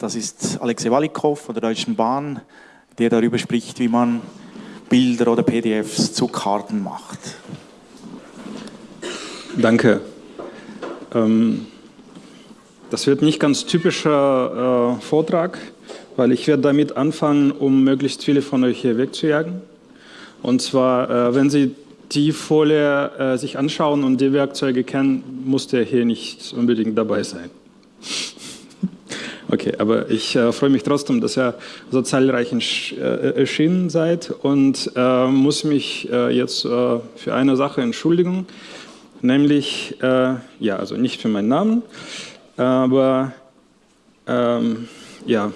Das ist Alexei Walikow von der Deutschen Bahn, der darüber spricht, wie man Bilder oder PDFs zu Karten macht. Danke. Ähm, das wird nicht ganz typischer äh, Vortrag, weil ich werde damit anfangen, um möglichst viele von euch hier wegzujagen. Und zwar, äh, wenn Sie die Folie äh, sich anschauen und die Werkzeuge kennen, muss der hier nicht unbedingt dabei sein. Okay, aber ich äh, freue mich trotzdem, dass ihr so zahlreich äh, erschienen seid und äh, muss mich äh, jetzt äh, für eine Sache entschuldigen, nämlich, äh, ja, also nicht für meinen Namen, aber ähm, ja,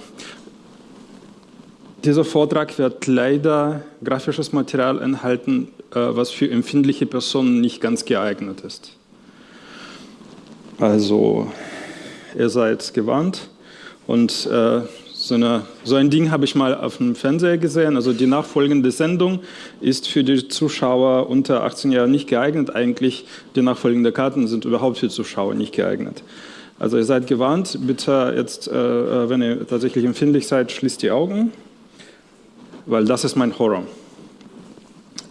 dieser Vortrag wird leider grafisches Material enthalten, was für empfindliche Personen nicht ganz geeignet ist. Also, ihr seid gewarnt. Und äh, so, eine, so, ein Ding habe ich mal auf dem Fernseher gesehen. Also die nachfolgende Sendung ist für die Zuschauer unter 18 Jahren nicht geeignet. Eigentlich die nachfolgenden Karten sind überhaupt für Zuschauer nicht geeignet. Also ihr seid gewarnt, bitte jetzt, äh, äh, wenn ihr tatsächlich empfindlich seid, schließt die Augen, weil das ist mein Horror.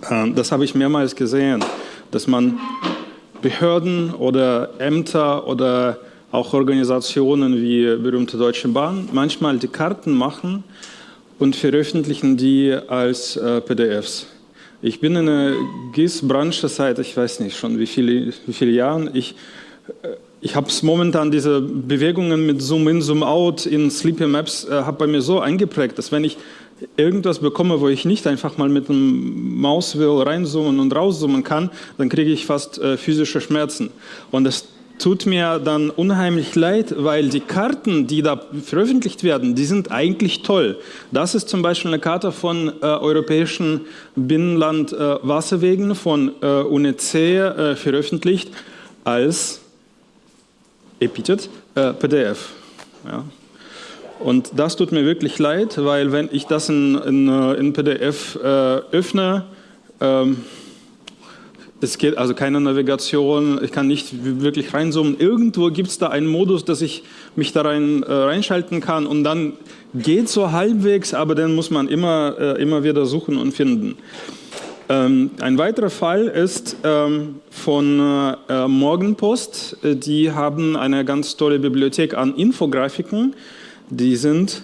Ähm, das habe ich mehrmals gesehen, dass man Behörden oder Ämter oder auch Organisationen wie berühmte Deutsche Bahn manchmal die Karten machen und veröffentlichen die als äh, PDFs. Ich bin in der GIS-Branche seit, ich weiß nicht schon wie viele, wie viele Jahren. Ich, äh, ich habe momentan diese Bewegungen mit Zoom-In, Zoom-Out in Sleepy Maps, äh, habe bei mir so eingeprägt, dass wenn ich irgendwas bekomme, wo ich nicht einfach mal mit einem Mauswheel reinzoomen und rauszoomen kann, dann kriege ich fast äh, physische Schmerzen. Und das tut mir dann unheimlich leid, weil die Karten, die da veröffentlicht werden, die sind eigentlich toll. Das ist zum Beispiel eine Karte von äh, europäischen Binnenland-Wasserwegen äh, von äh, UNEC äh, veröffentlicht als Epitet äh, PDF. Ja. Und das tut mir wirklich leid, weil wenn ich das in, in, äh, in PDF öffne, ähm, es geht also keine Navigation, ich kann nicht wirklich reinzoomen. Irgendwo gibt es da einen Modus, dass ich mich da rein, äh, reinschalten kann und dann geht so halbwegs, aber dann muss man immer, äh, immer wieder suchen und finden. Ähm, ein weiterer Fall ist ähm, von äh, Morgenpost. Die haben eine ganz tolle Bibliothek an Infografiken. Die sind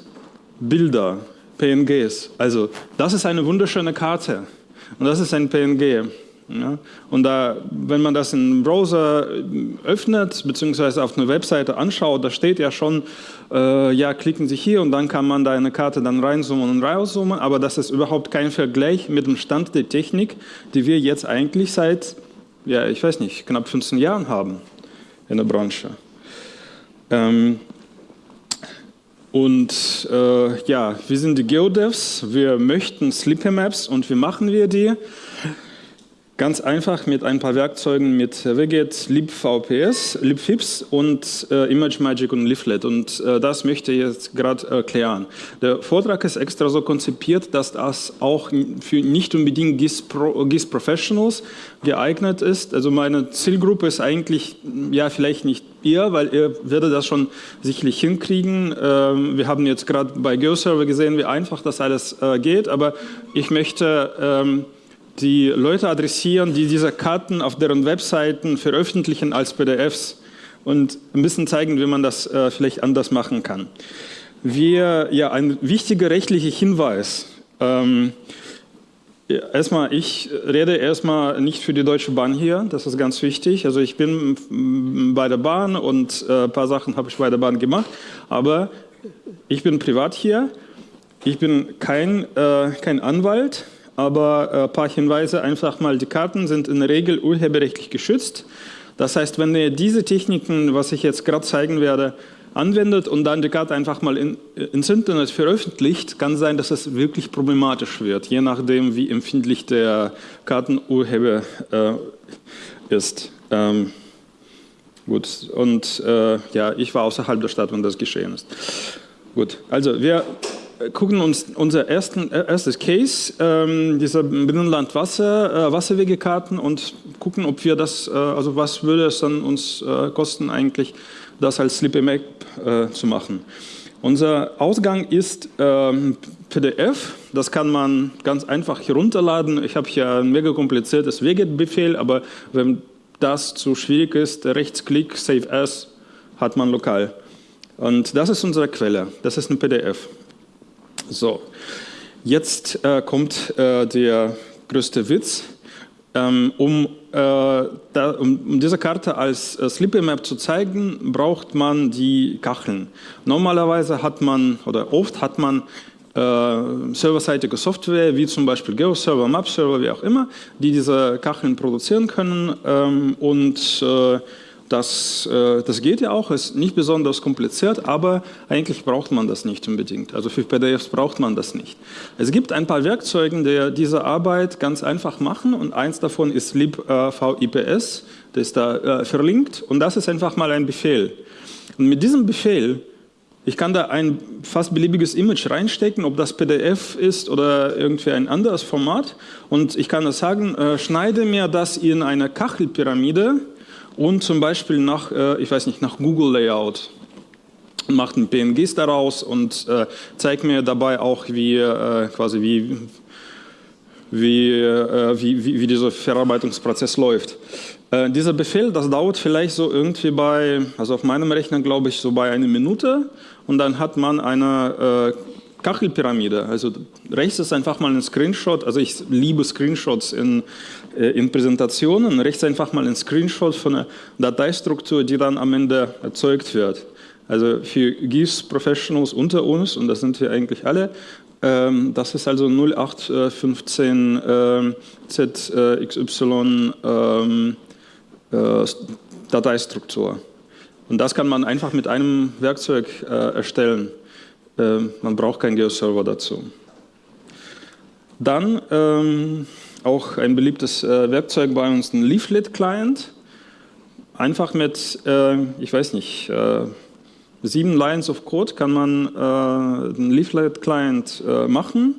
Bilder, PNGs. Also das ist eine wunderschöne Karte und das ist ein PNG. Ja? Und da, wenn man das im Browser öffnet, beziehungsweise auf einer Webseite anschaut, da steht ja schon, äh, ja, klicken Sie hier und dann kann man da eine Karte dann reinzoomen und rauszoomen, aber das ist überhaupt kein Vergleich mit dem Stand der Technik, die wir jetzt eigentlich seit, ja, ich weiß nicht, knapp 15 Jahren haben in der Branche. Ähm, und äh, ja, wir sind die GeoDevs, wir möchten Sleepy Maps und wie machen wir die? Ganz einfach mit ein paar Werkzeugen mit Wget, libvps, libfips und äh, ImageMagick und Leaflet. Und äh, das möchte ich jetzt gerade erklären. Der Vortrag ist extra so konzipiert, dass das auch für nicht unbedingt GIS, Pro, GIS Professionals geeignet ist. Also meine Zielgruppe ist eigentlich, ja vielleicht nicht ihr, weil ihr werdet das schon sicherlich hinkriegen. Ähm, wir haben jetzt gerade bei GeoServer gesehen, wie einfach das alles äh, geht, aber ich möchte... Ähm, die Leute adressieren, die diese Karten auf deren Webseiten veröffentlichen als PDFs und ein bisschen zeigen, wie man das äh, vielleicht anders machen kann. Wir, ja, ein wichtiger rechtlicher Hinweis. Ähm, erstmal, ich rede erstmal nicht für die Deutsche Bahn hier, das ist ganz wichtig. Also ich bin bei der Bahn und äh, ein paar Sachen habe ich bei der Bahn gemacht, aber ich bin privat hier. Ich bin kein, äh, kein Anwalt, aber ein äh, paar Hinweise, einfach mal, die Karten sind in der Regel urheberrechtlich geschützt. Das heißt, wenn ihr diese Techniken, was ich jetzt gerade zeigen werde, anwendet und dann die Karte einfach mal in, ins Internet veröffentlicht, kann sein, dass es wirklich problematisch wird, je nachdem, wie empfindlich der Kartenurheber äh, ist. Ähm, gut, und äh, ja, ich war außerhalb der Stadt, wenn das geschehen ist. Gut, also wir gucken uns unser ersten, äh, erstes Case, ähm, dieser Binnenland Wasser, äh, Wasserwegekarten und gucken, ob wir das, äh, also was würde es dann uns äh, kosten eigentlich, das als Slippy Map äh, zu machen. Unser Ausgang ist ähm, PDF. Das kann man ganz einfach herunterladen. Ich habe hier ein mega kompliziertes Wget-Befehl, aber wenn das zu schwierig ist, Rechtsklick, Save As, hat man lokal. Und das ist unsere Quelle. Das ist ein PDF. So, jetzt äh, kommt äh, der größte Witz. Ähm, um, äh, da, um, um, diese Karte als äh, Sleepy Map zu zeigen, braucht man die Kacheln. Normalerweise hat man, oder oft hat man äh, serverseitige Software, wie zum Beispiel GeoServer, MapServer, wie auch immer, die diese Kacheln produzieren können ähm, und äh, das, äh, das geht ja auch, ist nicht besonders kompliziert, aber eigentlich braucht man das nicht unbedingt. Also für PDFs braucht man das nicht. Es gibt ein paar Werkzeuge, die diese Arbeit ganz einfach machen und eins davon ist libvips, das ist da verlinkt und das ist einfach mal ein Befehl. Und mit diesem Befehl ich kann da ein fast beliebiges Image reinstecken, ob das PDF ist oder irgendwie ein anderes Format. Und ich kann das sagen, äh, schneide mir das in eine Kachelpyramide und zum Beispiel nach, äh, ich weiß nicht, nach Google Layout. Macht ein PNGs daraus und äh, zeigt mir dabei auch, wie, äh, quasi wie, wie, wie, wie, wie dieser Verarbeitungsprozess läuft. Äh, dieser Befehl, das dauert vielleicht so irgendwie bei, also auf meinem Rechner glaube ich so bei einer Minute und dann hat man eine Kachelpyramide. Also rechts ist einfach mal ein Screenshot, also ich liebe Screenshots in, äh, in Präsentationen, rechts einfach mal ein Screenshot von einer Dateistruktur, die dann am Ende erzeugt wird. Also für GIS Professionals unter uns, und das sind wir eigentlich alle, ähm, das ist also 0815 äh, ZXY ähm, äh, Dateistruktur. Und das kann man einfach mit einem Werkzeug äh, erstellen. Äh, man braucht keinen GeoServer dazu. Dann ähm, auch ein beliebtes äh, Werkzeug bei uns, ein Leaflet-Client. Einfach mit, äh, ich weiß nicht, äh, sieben Lines of Code kann man äh, einen Leaflet-Client machen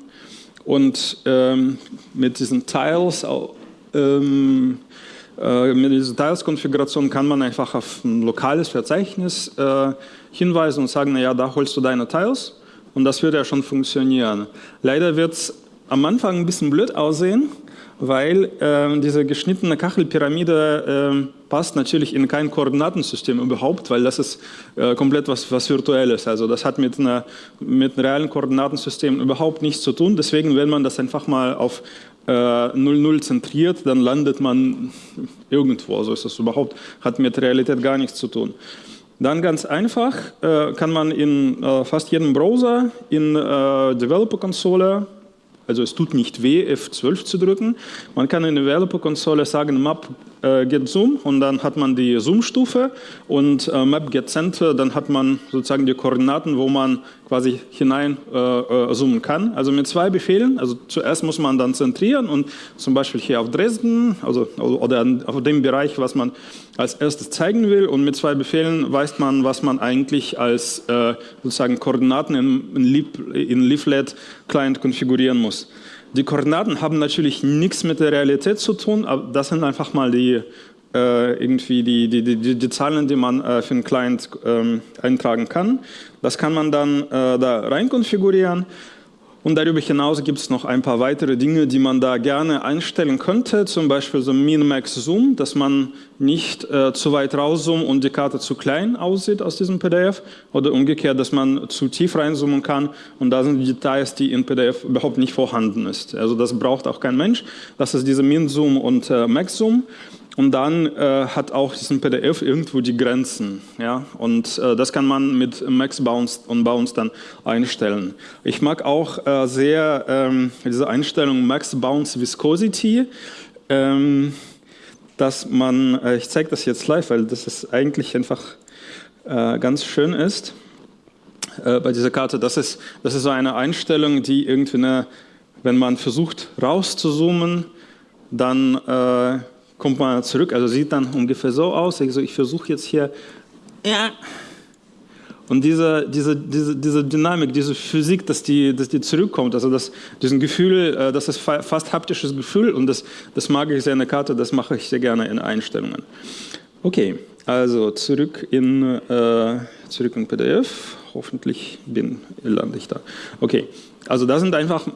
und ähm, mit diesen Tiles ähm, äh, mit dieser Teilskonfiguration kann man einfach auf ein lokales Verzeichnis äh, hinweisen und sagen, naja, da holst du deine Tiles und das wird ja schon funktionieren. Leider wird es am Anfang ein bisschen blöd aussehen, weil äh, diese geschnittene Kachelpyramide äh, passt natürlich in kein Koordinatensystem überhaupt, weil das ist äh, komplett was, was Virtuelles. Also das hat mit, einer, mit einem realen Koordinatensystem überhaupt nichts zu tun. Deswegen, wenn man das einfach mal auf 0,0 äh, zentriert, dann landet man irgendwo. Also ist das überhaupt, hat mit Realität gar nichts zu tun. Dann ganz einfach äh, kann man in äh, fast jedem Browser in Developer-Konsole also es tut nicht weh, F12 zu drücken. Man kann in der Developer-Konsole sagen, Map äh, get Zoom und dann hat man die Zoom-Stufe und äh, Map get Center, dann hat man sozusagen die Koordinaten, wo man quasi hinein äh, äh, zoomen kann. Also mit zwei Befehlen, also zuerst muss man dann zentrieren und zum Beispiel hier auf Dresden, also oder auf dem Bereich, was man als erstes zeigen will und mit zwei Befehlen weiß man, was man eigentlich als äh, sozusagen Koordinaten in, in Leaflet Client konfigurieren muss. Die Koordinaten haben natürlich nichts mit der Realität zu tun, aber das sind einfach mal die äh, irgendwie die, die, die, die, Zahlen, die man äh, für einen Client ähm, eintragen kann. Das kann man dann äh, da rein konfigurieren. Und darüber hinaus gibt es noch ein paar weitere Dinge, die man da gerne einstellen könnte, zum Beispiel so Min-Max-Zoom, dass man nicht äh, zu weit rauszoomt und die Karte zu klein aussieht aus diesem PDF oder umgekehrt, dass man zu tief reinzoomen kann und da sind Details, die in PDF überhaupt nicht vorhanden ist. Also das braucht auch kein Mensch. Das ist diese Min-Zoom und äh, Max-Zoom. Und dann äh, hat auch diesen PDF irgendwo die Grenzen. Ja? Und äh, das kann man mit Max Bounce und Bounce dann einstellen. Ich mag auch äh, sehr ähm, diese Einstellung Max Bounce Viscosity. Ähm, dass man, äh, ich zeige das jetzt live, weil das ist eigentlich einfach äh, ganz schön ist äh, bei dieser Karte. Das ist, das ist so eine Einstellung, die irgendwie, eine, wenn man versucht rauszuzoomen, dann kommt man zurück, also sieht dann ungefähr so aus. Also ich versuche jetzt hier, ja. Und diese, diese, diese, diese Dynamik, diese Physik, dass die, dass die zurückkommt, also das, diesen Gefühl, äh, das ist fast haptisches Gefühl und das, das mag ich sehr in der Karte, das mache ich sehr gerne in Einstellungen. Okay, also zurück in, äh, zurück in PDF, hoffentlich bin, lande ich da. Okay, also da sind einfach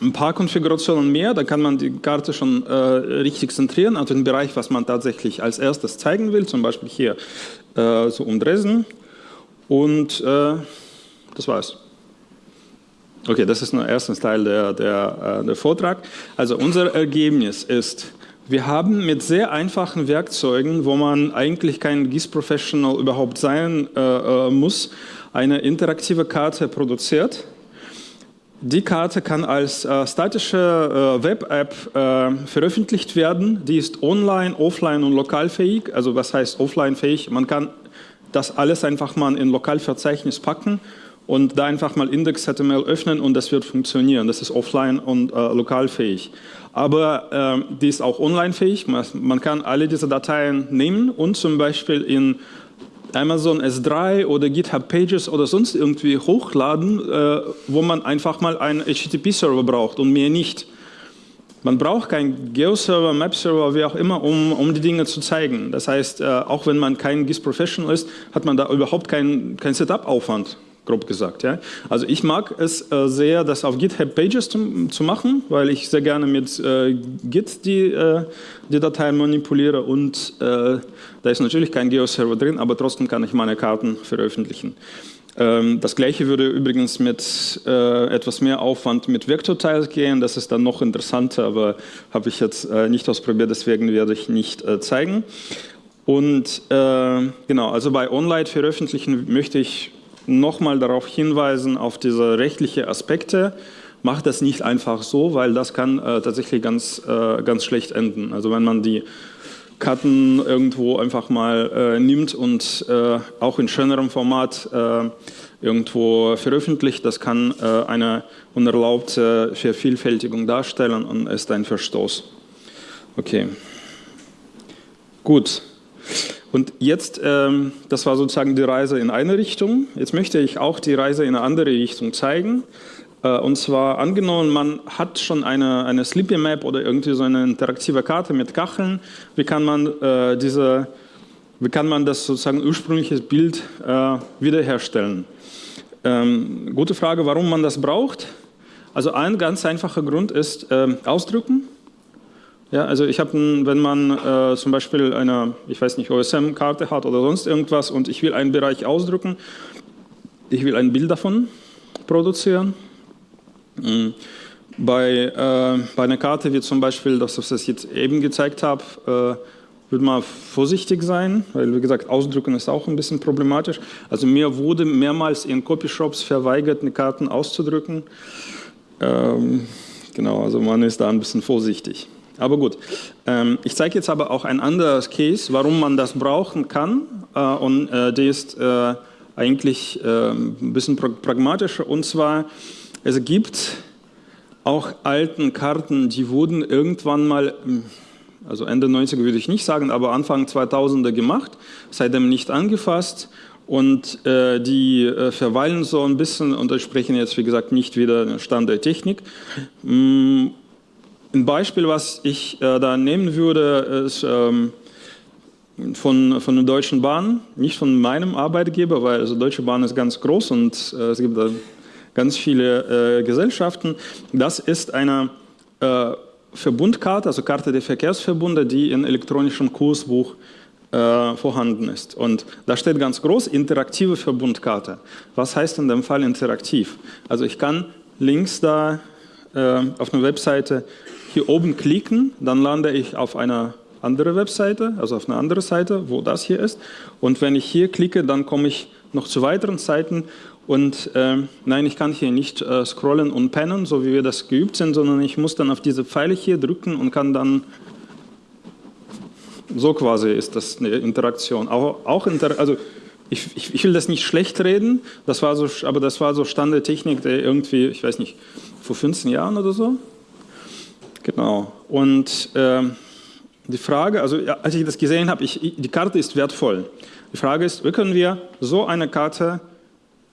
ein paar Konfigurationen mehr, da kann man die Karte schon äh, richtig zentrieren, also den Bereich, was man tatsächlich als erstes zeigen will, zum Beispiel hier äh, so um Dresden und äh, das war's. Okay, das ist nur erster Teil der, der, äh, der Vortrag. Also unser Ergebnis ist, wir haben mit sehr einfachen Werkzeugen, wo man eigentlich kein GIS-Professional überhaupt sein äh, äh, muss, eine interaktive Karte produziert. Die Karte kann als äh, statische äh, Web-App äh, veröffentlicht werden. Die ist online, offline und lokalfähig. Also was heißt offline-fähig? Man kann das alles einfach mal in Lokalverzeichnis packen und da einfach mal Index.html öffnen und das wird funktionieren. Das ist offline und äh, lokalfähig. Aber äh, die ist auch online-fähig. Man, kann alle diese Dateien nehmen und zum Beispiel in Amazon S3 oder GitHub Pages oder sonst irgendwie hochladen, äh, wo man einfach mal einen HTTP-Server braucht und mehr nicht. Man braucht keinen Geo-Server, Map-Server, wie auch immer, um, um die Dinge zu zeigen. Das heißt, äh, auch wenn man kein GIS-Professional ist, hat man da überhaupt keinen kein Setup-Aufwand grob gesagt. Ja. Also ich mag es äh, sehr, das auf GitHub Pages zu, zu, machen, weil ich sehr gerne mit äh, Git die, äh, die Dateien manipuliere und äh, da ist natürlich kein Geo-Server drin, aber trotzdem kann ich meine Karten veröffentlichen. Ähm, das gleiche würde übrigens mit äh, etwas mehr Aufwand mit Vektortiles gehen, das ist dann noch interessanter, aber habe ich jetzt äh, nicht ausprobiert, deswegen werde ich nicht zeigen. Und genau, also bei Online veröffentlichen möchte ich nochmal darauf hinweisen, auf diese rechtlichen Aspekte. Macht das nicht einfach so, weil das kann äh, tatsächlich ganz, äh, ganz schlecht enden. Also wenn man die Karten irgendwo einfach mal äh, nimmt und äh, auch in schönerem Format äh, irgendwo veröffentlicht, das kann äh, eine unerlaubte Vervielfältigung darstellen und ist ein Verstoß. Okay. Gut. Und jetzt, ähm, das war sozusagen die Reise in eine Richtung. Jetzt möchte ich auch die Reise in eine andere Richtung zeigen. Äh, und zwar angenommen, man hat schon eine, eine Sleepy Map oder irgendwie so eine interaktive Karte mit Kacheln. Wie kann man, äh, diese, wie kann man das sozusagen ursprüngliche Bild äh, wiederherstellen? Ähm, gute Frage, warum man das braucht. Also ein ganz einfacher Grund ist äh, Ausdrücken. Ja, also ich habe, wenn man äh, zum Beispiel eine, ich weiß nicht, OSM-Karte hat oder sonst irgendwas und ich will einen Bereich ausdrücken, ich will ein Bild davon produzieren. Mhm. Bei, äh, bei einer Karte wie zum Beispiel, das, was ich jetzt eben gezeigt habe, äh, würde man vorsichtig sein, weil wie gesagt, ausdrücken ist auch ein bisschen problematisch. Also mir wurde mehrmals in Copyshops verweigert, eine Karten auszudrücken. Ähm, genau, also man ist da ein bisschen vorsichtig. Aber gut, ähm, ich zeige jetzt aber auch ein anderes Case, warum man das brauchen kann. Äh, und äh, der ist äh, eigentlich ähm, ein bisschen pragmatischer. Und zwar, es gibt auch alten Karten, die wurden irgendwann mal, hm, also Ende 90er würde ich nicht sagen, aber Anfang 2000er gemacht, seitdem nicht angefasst. Und äh, die äh, verweilen so ein bisschen, und da sprechen jetzt, wie gesagt, nicht wieder Stand der Technik. Ein Beispiel, was ich äh, da nehmen würde, ist ähm, von, von der Deutschen Bahn, nicht von meinem Arbeitgeber, weil also Deutsche Bahn ist ganz groß und äh, es gibt da ganz viele äh, Gesellschaften. Das ist eine äh, Verbundkarte, also Karte der Verkehrsverbunde, die in elektronischem Kursbuch äh, vorhanden ist. Und da steht ganz groß, interaktive Verbundkarte. Was heißt in dem Fall interaktiv? Also ich kann links da äh, auf einer Webseite hier oben klicken, dann lande ich auf eine andere Webseite, also auf eine andere Seite, wo das hier ist. Und wenn ich hier klicke, dann komme ich noch zu weiteren Seiten. Und äh, nein, ich kann hier nicht äh, scrollen und pennen, so wie wir das geübt sind, sondern ich muss dann auf diese Pfeile hier drücken und kann dann so quasi ist das eine Interaktion. Auch, auch inter also ich, ich, ich, will das nicht schlecht reden, das war so, aber das war so Standardtechnik, der irgendwie, ich weiß nicht, vor 15 Jahren oder so Genau. Und äh, die Frage, also ja, als ich das gesehen habe, ich, die Karte ist wertvoll. Die Frage ist, wie können wir so eine Karte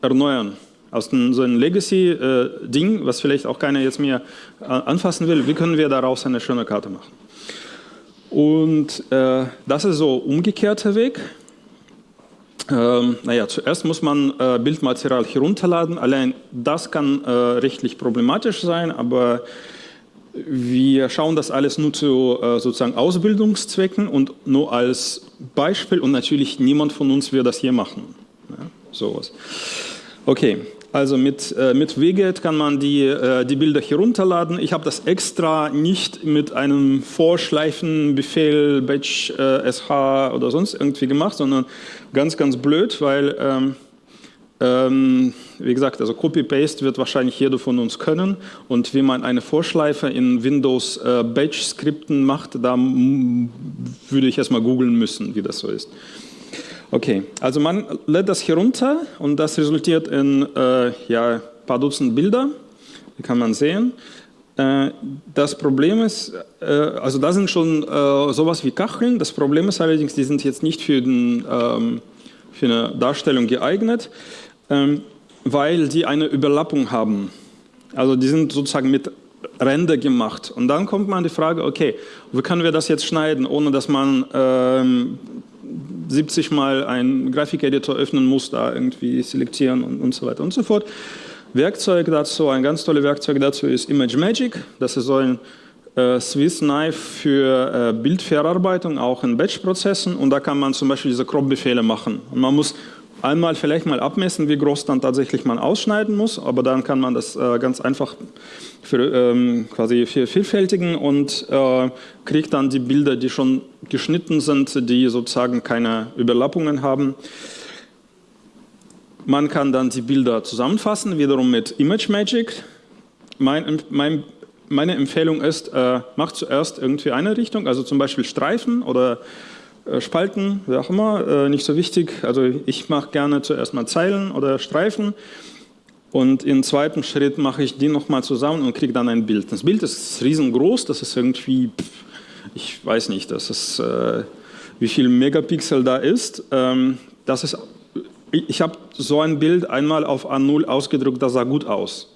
erneuern? Aus dem, so einem Legacy-Ding, äh, was vielleicht auch keiner jetzt mehr äh, anfassen will, wie können wir daraus eine schöne Karte machen? Und äh, das ist so umgekehrter Weg. Ähm, naja, zuerst muss man äh, Bildmaterial herunterladen. Allein das kann äh, rechtlich problematisch sein, aber wir schauen das alles nur zu äh, sozusagen Ausbildungszwecken und nur als Beispiel und natürlich niemand von uns wird das hier machen. Ja, sowas. Okay, also mit, äh, mit Wiget kann man die, äh, die Bilder herunterladen. Ich habe das extra nicht mit einem Vorschleifenbefehl, Batch äh, SH oder sonst irgendwie gemacht, sondern ganz, ganz blöd, weil, ähm, ähm, wie gesagt, also Copy-Paste wird wahrscheinlich jeder von uns können. Und wie man eine Vorschleife in Windows äh, Batch-Skripten macht, da würde ich erstmal googeln müssen, wie das so ist. Okay, also man lädt das hier runter und das resultiert in äh, ja, ein paar Dutzend Bilder, die kann man sehen. Äh, das Problem ist, äh, also da sind schon äh, sowas wie Kacheln, das Problem ist allerdings, die sind jetzt nicht für, den, ähm, für eine Darstellung geeignet, ähm, weil die eine Überlappung haben. Also die sind sozusagen mit Ränder gemacht. Und dann kommt man die Frage, okay, wie können wir das jetzt schneiden, ohne dass man ähm, 70 Mal einen Grafikeditor öffnen muss, da irgendwie selektieren und, und so weiter und so fort. Werkzeug dazu, ein ganz tolles Werkzeug dazu ist ImageMagick. Das ist so ein äh, Swiss Knife für äh, Bildverarbeitung, auch in Batch-Prozessen. Und da kann man zum Beispiel diese Crop-Befehle machen. Und man muss einmal vielleicht mal abmessen, wie groß dann tatsächlich man ausschneiden muss, aber dann kann man das äh, ganz einfach für, ähm, quasi vervielfältigen und äh, kriegt dann die Bilder, die schon geschnitten sind, die sozusagen keine Überlappungen haben. Man kann dann die Bilder zusammenfassen, wiederum mit ImageMagick. Mein, mein, meine Empfehlung ist, äh, macht zuerst irgendwie eine Richtung, also zum Beispiel Streifen oder Spalten, wie auch immer, äh, nicht so wichtig. Also ich mache gerne zuerst mal Zeilen oder Streifen und im zweiten Schritt mache ich die nochmal zusammen und kriege dann ein Bild. Das Bild ist riesengroß, das ist irgendwie, ich weiß nicht, das ist, äh, wie viel Megapixel da ist. Ähm, das ist ich habe so ein Bild einmal auf A0 ausgedruckt, das sah gut aus.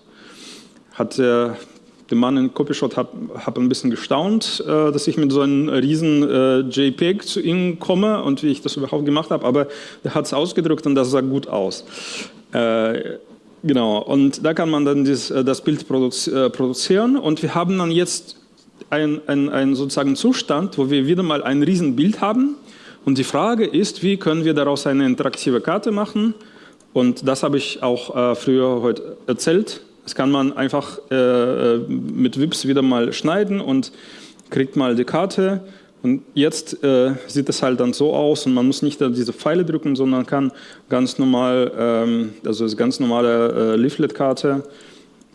Hat der der Mann in Copyshot hat, hat ein bisschen gestaunt, äh, dass ich mit so einem riesen äh, JPEG zu ihm komme und wie ich das überhaupt gemacht habe, aber er hat es ausgedrückt und das sah gut aus. Äh, genau, und da kann man dann dies, äh, das Bild äh, produzieren und wir haben dann jetzt einen ein sozusagen Zustand, wo wir wieder mal ein riesen Bild haben und die Frage ist, wie können wir daraus eine interaktive Karte machen und das habe ich auch äh, früher heute erzählt das kann man einfach äh, äh, mit Wips wieder mal schneiden und kriegt mal die Karte. Und jetzt äh, sieht es halt dann so aus und man muss nicht diese Pfeile drücken, sondern kann ganz normal, ähm, also das ganz normale äh, Leaflet-Karte,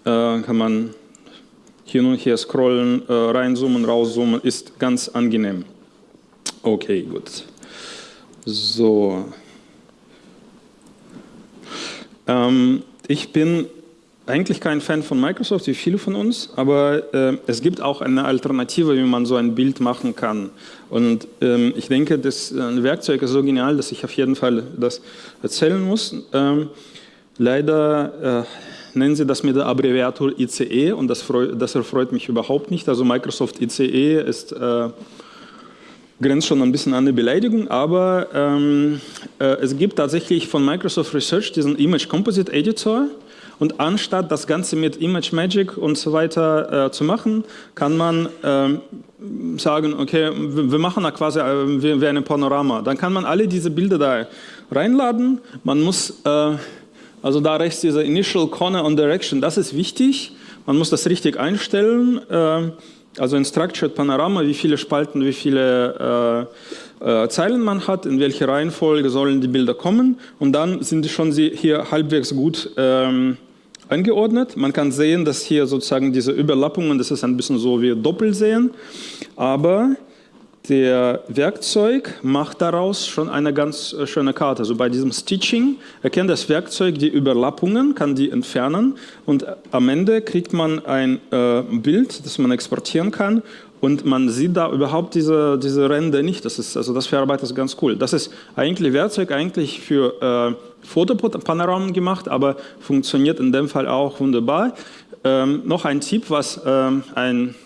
äh, kann man hier und hier scrollen, äh, reinzoomen, rauszoomen, ist ganz angenehm. Okay, gut. So. Ähm, ich bin eigentlich kein Fan von Microsoft, wie viele von uns, aber äh, es gibt auch eine Alternative, wie man so ein Bild machen kann. Und ähm, ich denke, das äh, Werkzeug ist so genial, dass ich auf jeden Fall das erzählen muss. Ähm, leider äh, nennen sie das mit der Abbreviatur ICE und das, das erfreut mich überhaupt nicht. Also Microsoft ICE ist äh, grenzt schon ein bisschen an eine Beleidigung, aber ähm, äh, es gibt tatsächlich von Microsoft Research diesen Image Composite Editor, und anstatt das Ganze mit Image Magic und so weiter äh, zu machen, kann man äh, sagen, okay, wir machen da quasi äh, wie, eine Panorama. Dann kann man alle diese Bilder da reinladen. Man muss, äh, also da rechts diese Initial Corner und Direction, das ist wichtig. Man muss das richtig einstellen. Äh, also in Structured Panorama, wie viele Spalten, wie viele äh, Zeilen man hat, in welcher Reihenfolge sollen die Bilder kommen und dann sind schon sie hier halbwegs gut ähm, angeordnet. Man kann sehen, dass hier sozusagen diese Überlappungen, das ist ein bisschen so wie Doppelsehen, aber der Werkzeug macht daraus schon eine ganz äh, schöne Karte. Also bei diesem Stitching erkennt das Werkzeug die Überlappungen, kann die entfernen und am Ende kriegt man ein äh, Bild, das man exportieren kann und man sieht da überhaupt diese, diese Ränder nicht. Das ist, also das verarbeitet das ganz cool. Das ist eigentlich Werkzeug eigentlich für äh, Fotopanoramen gemacht, aber funktioniert in dem Fall auch wunderbar. Ähm, noch ein Tipp, was ähm, ein,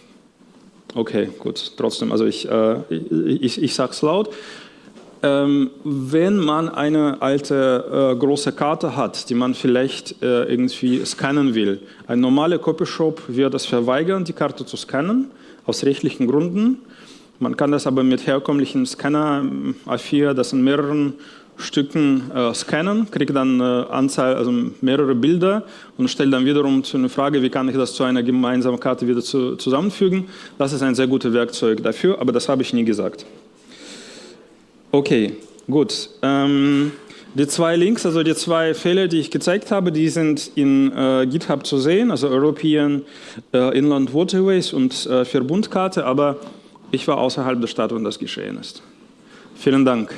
okay, gut, trotzdem, also ich, äh, ich, ich sage es laut. ähm, wenn man eine alte äh, große Karte hat, die man vielleicht äh, irgendwie scannen will, ein normaler Copyshop wird es verweigern, die Karte zu scannen, aus rechtlichen Gründen. Man kann das aber mit herkömmlichen Scanner A4, das in mehreren Stücken äh, scannen, kriege dann äh, Anzahl, also mehrere Bilder und stelle dann wiederum zu einer Frage, wie kann ich das zu einer gemeinsamen Karte wieder zu, zusammenfügen. Das ist ein sehr gutes Werkzeug dafür, aber das habe ich nie gesagt. Okay, gut. Ähm, die zwei Links, also die zwei Fälle, die ich gezeigt habe, die sind in äh, GitHub zu sehen, also European äh, Inland Waterways und äh, Verbundkarte, aber ich war außerhalb der Stadt, wenn das geschehen ist. Vielen Dank.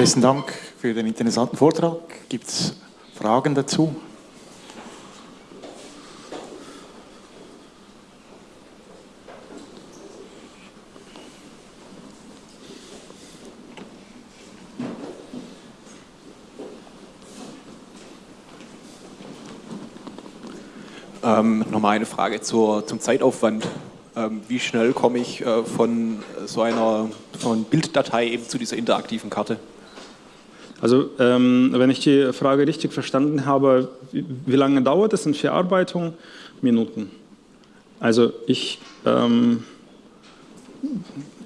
Besten Dank für den interessanten Vortrag. Gibt es Fragen dazu? Ähm, nochmal eine Frage zur, zum Zeitaufwand. Ähm, wie schnell komme ich äh, von so einer von Bilddatei eben zu dieser interaktiven Karte? Also ähm, wenn ich die Frage richtig verstanden habe, wie, wie lange dauert es in Verarbeitung? Minuten. Also ich, ähm,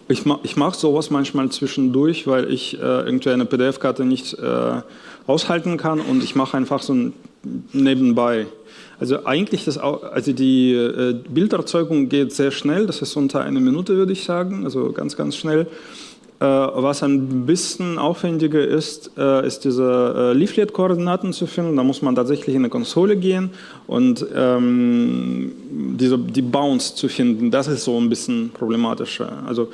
ich, ich mache sowas manchmal zwischendurch, weil ich äh, irgendwie eine PDF-Karte nicht äh, aushalten kann und ich mache einfach so ein nebenbei. Also eigentlich das, also die äh, Bilderzeugung geht sehr schnell, das ist unter einer Minute würde ich sagen, also ganz ganz schnell. Äh, was ein bisschen aufwendiger ist, äh, ist diese äh, Leaflet-Koordinaten zu finden. Da muss man tatsächlich in eine Konsole gehen und ähm, diese, die Bounce zu finden. Das ist so ein bisschen problematischer. Also,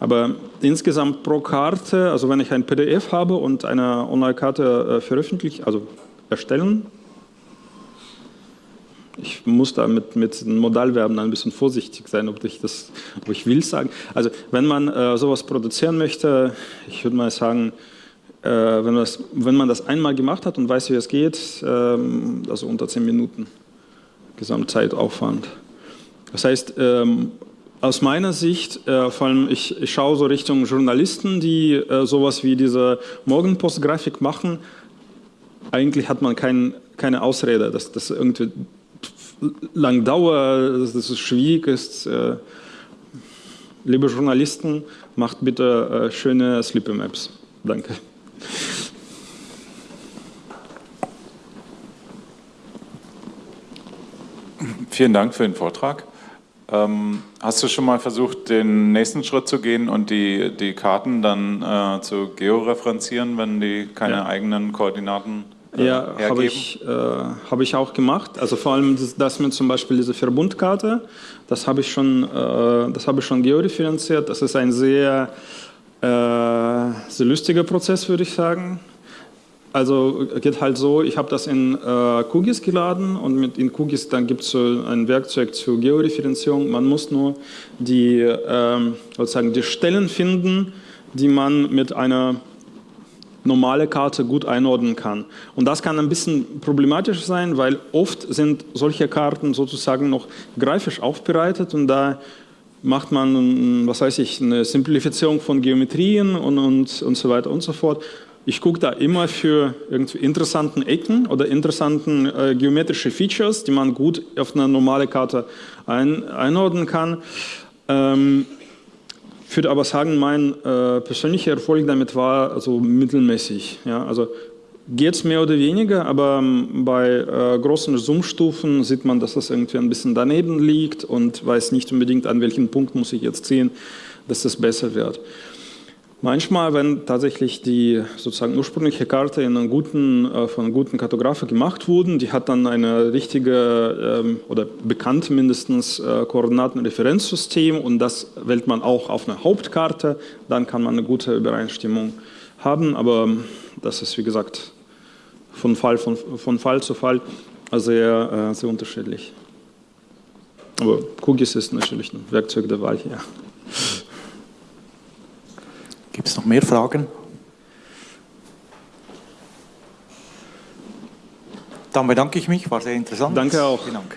aber insgesamt pro Karte, also wenn ich ein PDF habe und eine Online-Karte veröffentlichen, also erstellen ich muss da mit, mit Modalverben ein bisschen vorsichtig sein, ob ich das, ob ich will sagen. Also wenn man äh, sowas produzieren möchte, ich würde mal sagen, äh, wenn, das, wenn man das einmal gemacht hat und weiß, wie es geht, äh, also unter zehn Minuten Gesamtzeitaufwand. Das heißt, ähm, aus meiner Sicht, äh, vor allem ich, ich, schaue so Richtung Journalisten, die äh, sowas wie diese Morgenpost-Grafik machen, eigentlich hat man kein, keine Ausrede, dass das irgendwie lang dauert, dass es schwierig ist. Äh, liebe Journalisten, macht bitte äh, schöne Sleepy Maps. Danke. Vielen Dank für den Vortrag. Ähm, hast du schon mal versucht, den nächsten Schritt zu gehen und die, die Karten dann äh, zu georeferenzieren, wenn die keine ja. eigenen Koordinaten äh, ja, habe ich, äh, hab ich auch gemacht. Also vor allem das, das mit zum Beispiel diese Verbundkarte, das habe ich schon, äh, das habe ich schon georeferenziert. Das ist ein sehr, äh, sehr lustiger Prozess, würde ich sagen. Also geht halt so, ich habe das in äh, QGIS geladen und mit in QGIS dann gibt es so ein Werkzeug zur Georeferenzierung. Man muss nur die, äh, sozusagen die Stellen finden, die man mit einer normale Karte gut einordnen kann. Und das kann ein bisschen problematisch sein, weil oft sind solche Karten sozusagen noch grafisch aufbereitet und da macht man, was weiß ich, eine Simplifizierung von Geometrien und, und, und so weiter und so fort. Ich gucke da immer für irgendwie interessanten Ecken oder interessanten äh, geometrische Features, die man gut auf eine normale Karte ein, einordnen kann. Ähm, ich würde aber sagen, mein äh, persönlicher Erfolg damit war also mittelmäßig. Ja? Also geht es mehr oder weniger, aber ähm, bei äh, großen Zoom-Stufen sieht man, dass das irgendwie ein bisschen daneben liegt und weiß nicht unbedingt, an welchen Punkt muss ich jetzt ziehen, dass das besser wird. Manchmal, wenn tatsächlich die sozusagen ursprüngliche Karte in einem guten, äh, von einem guten Kartografer gemacht wurden, die hat dann eine richtige ähm, oder bekannt mindestens äh, Koordinatenreferenzsystem und das wählt man auch auf einer Hauptkarte, dann kann man eine gute Übereinstimmung haben, aber ähm, das ist wie gesagt von Fall, von, von Fall zu Fall sehr, äh, sehr unterschiedlich. Aber QGIS ist natürlich ein Werkzeug der Wahl hier. Gibt es noch mehr Fragen? Dann bedanke ich mich, war sehr interessant. Danke auch. Vielen Dank.